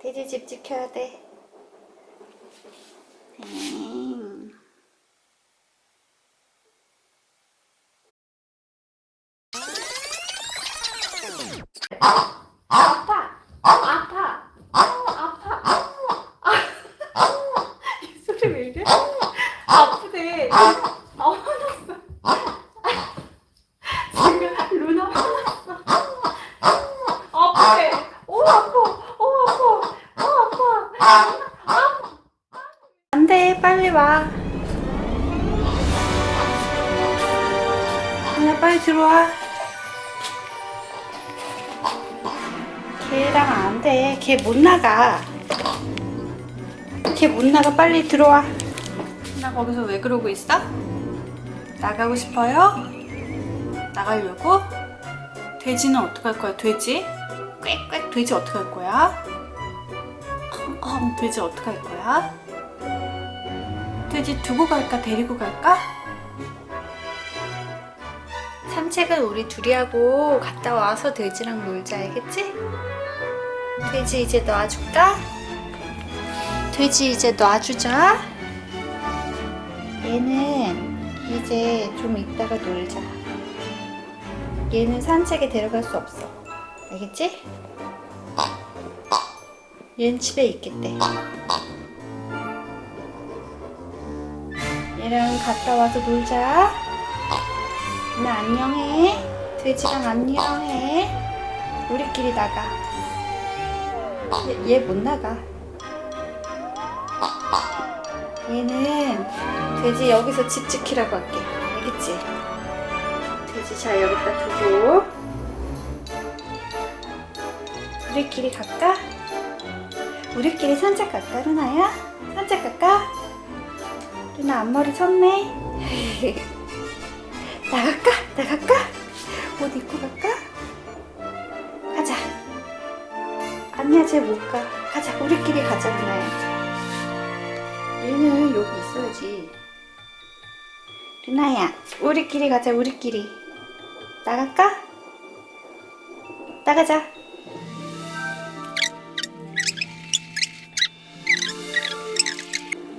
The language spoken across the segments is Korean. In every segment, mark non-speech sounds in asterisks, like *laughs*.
돼지 집 지켜야 돼. *laughs* 아프대. 빨리 들어와. 걔랑 안 돼. 걔 못 나가. 걔 못 나가. 빨리 들어와. 나 거기서 왜 그러고 있어? 나가고 싶어요? 나가려고? 돼지는 어떡할 거야, 돼지? 꽥꽥 돼지 어떡할 거야? 컴컴 돼지 어떡할 거야? 돼지 두고 갈까, 데리고 갈까? 산책은 우리 둘이 하고 갔다 와서 돼지랑 놀자, 알겠지? 돼지 이제 놔줄까? 돼지 이제 놔주자. 얘는 이제 좀 이따가 놀자. 얘는 산책에 데려갈 수 없어. 알겠지? 얘는 집에 있겠대. 얘랑 갔다 와서 놀자. 나 안녕해. 돼지랑 안녕해. 우리끼리 나가. 얘 못 나가. 얘는 돼지 여기서 집 지키라고 할게. 알겠지? 돼지 잘 여기다 두고. 우리끼리 갈까? 우리끼리 산책 갈까, 루나야? 산책 갈까? 루나 앞머리 쳤네. *laughs* 나갈까? 나갈까? 옷 입고 갈까? 가자. 아니야, 쟤 못 가. 가자, 우리끼리 가자, 루나야. 얘는 여기 있어야지. 루나야, 우리끼리 가자, 우리끼리. 나갈까? 나가자.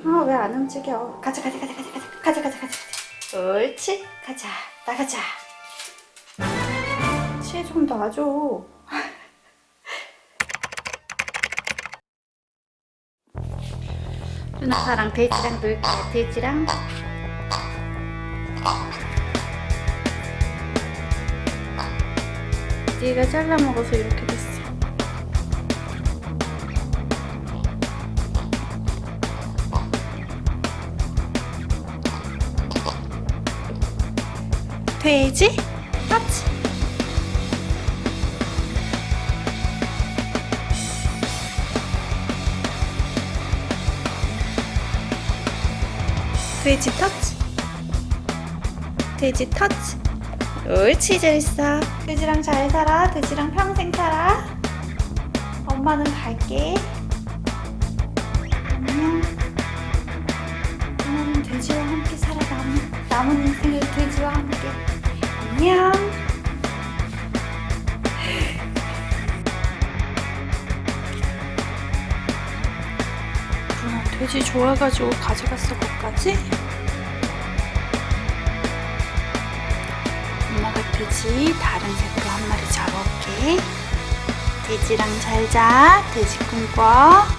아, 왜 안 움직여? 가자, 가자, 가자, 가자, 가자, 가자, 가자, 가자. 옳지? 가자, 나가자. 치에 좀 놔줘. 누나사랑 돼지랑 놀게 돼지랑 얘가 잘라 먹어서 이렇게 돼지? 터치 돼지 터치. 돼지 터치. 옳지 잘했어. 돼지랑 잘 살아. 돼지랑 평생 살아. 엄마는 갈게. 안녕. 오늘은 돼지와 함께 살아. 남은, 남은 인생을 돼지와 함께 안녕. 누나 돼지 좋아가지고 가져갔어 거기까지? 엄마가 돼지 다른 색으로 한 마리 잡아올게. 돼지랑 잘자. 돼지 꿈꿔